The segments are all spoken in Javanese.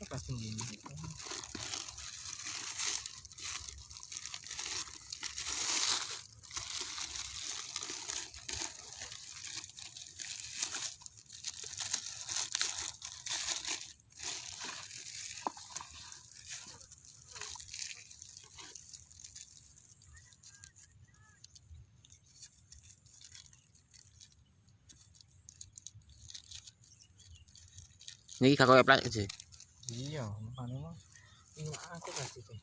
các bạn nhìn Ini kakak apply sih. iya makanya mah. Ini aku kasih tuh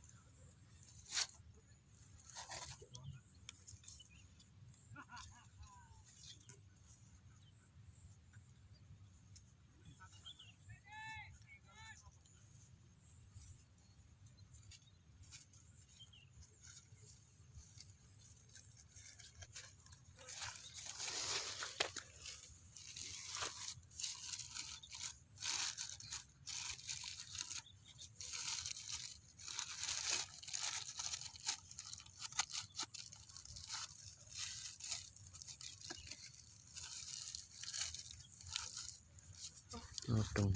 Odong.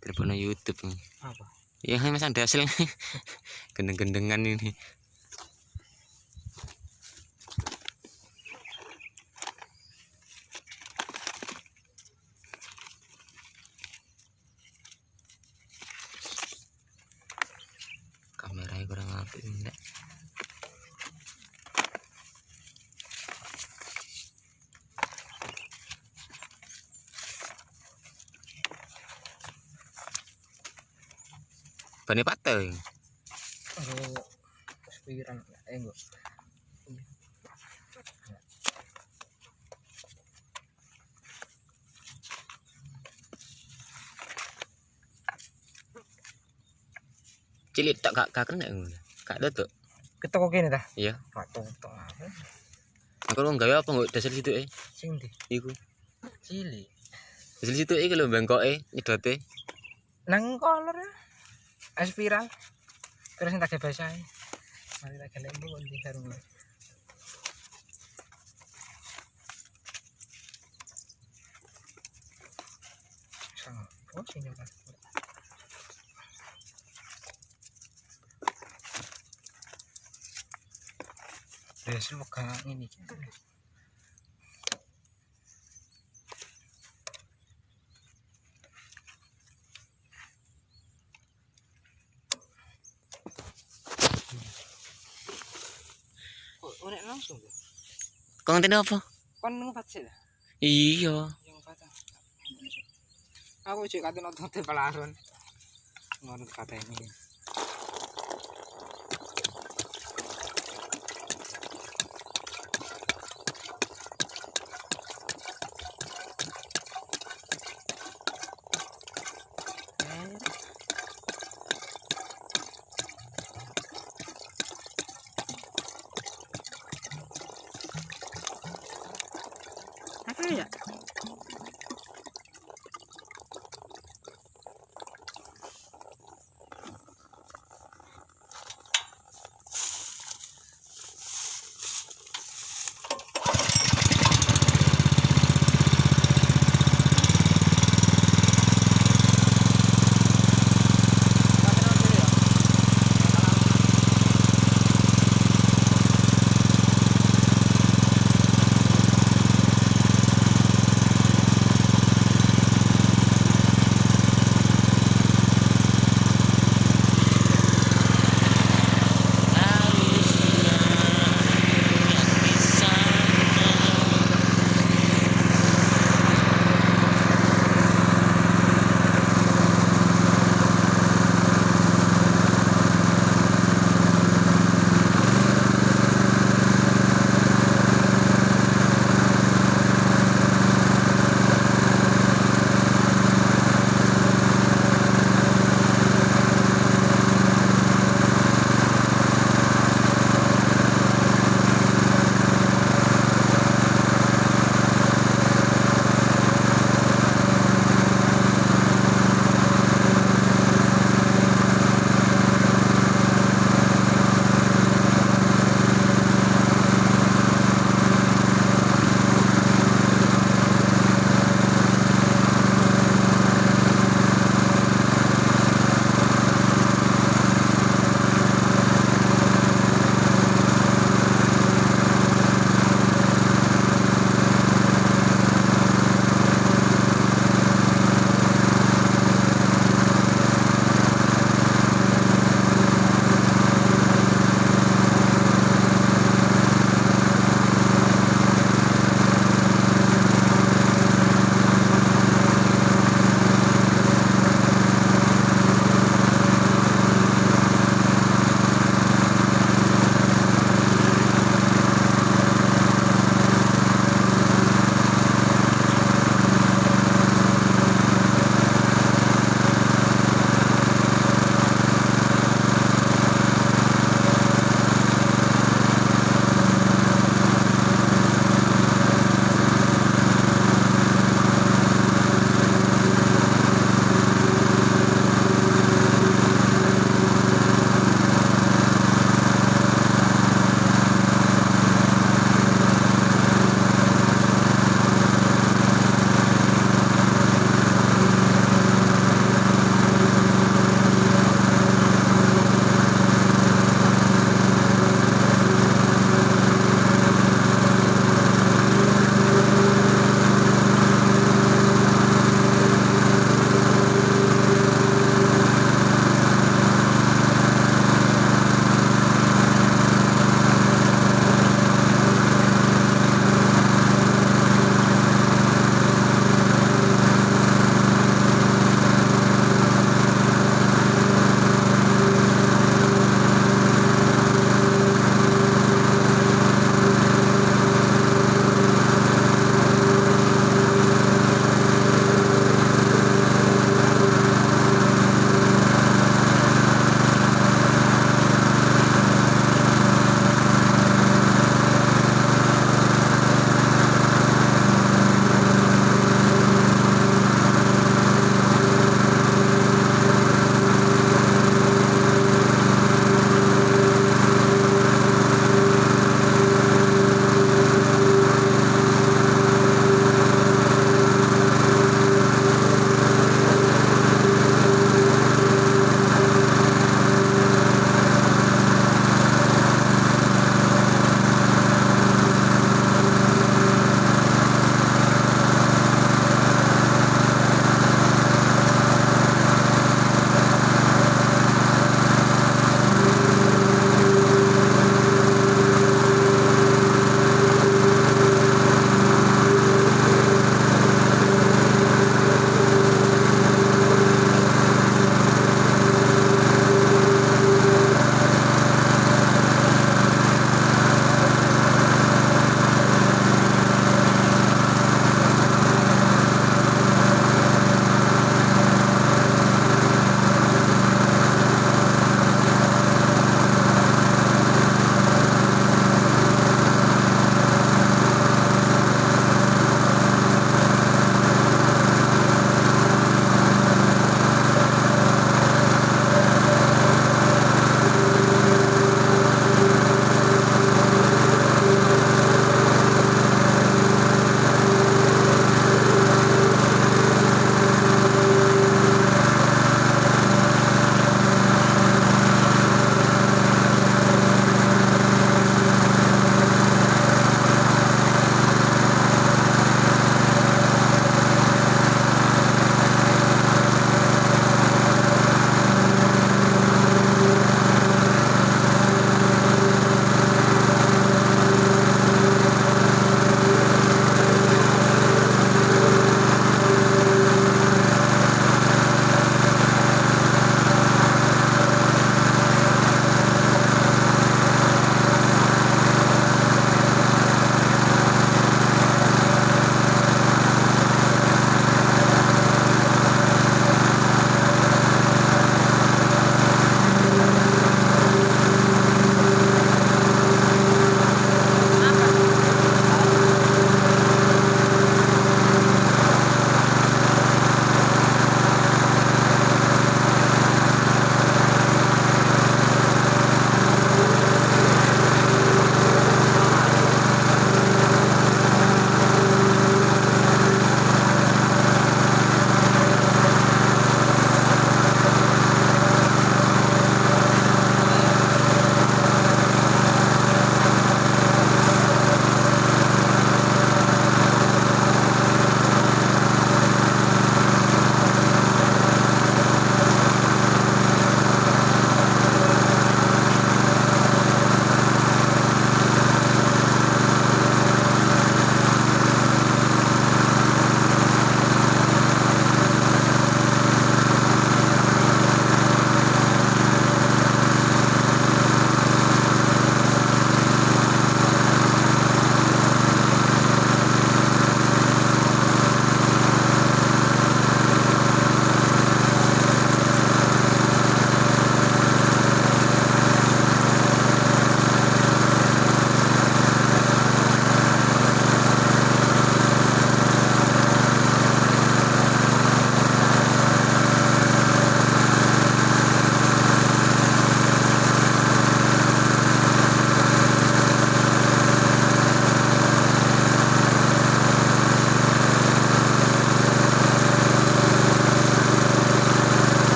Telepon YouTube nih. Apa? Ya mas ada hasil gendeng-gendengan ini. Bane eh enggak. Cilik tak gak gak kena ngono. Gak tutup. Ketok kene dah. Iya. Pak tok apa? Aku lu gawe apa nggak dasar situ eh? Sing ndi? Iku. Cilik. Dasar situ eh kalau bengkok eh nyedote. Nang kolor es viral terus yang tak biasa mari kita gelem pun di karung Oh, senyum kan. Ini. Ngerti apa? Kon sih dah. Iya. Yang. Aku juga kata nonton pelaron. Ngono kata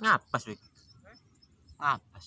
Ngapas wik. Ngapas.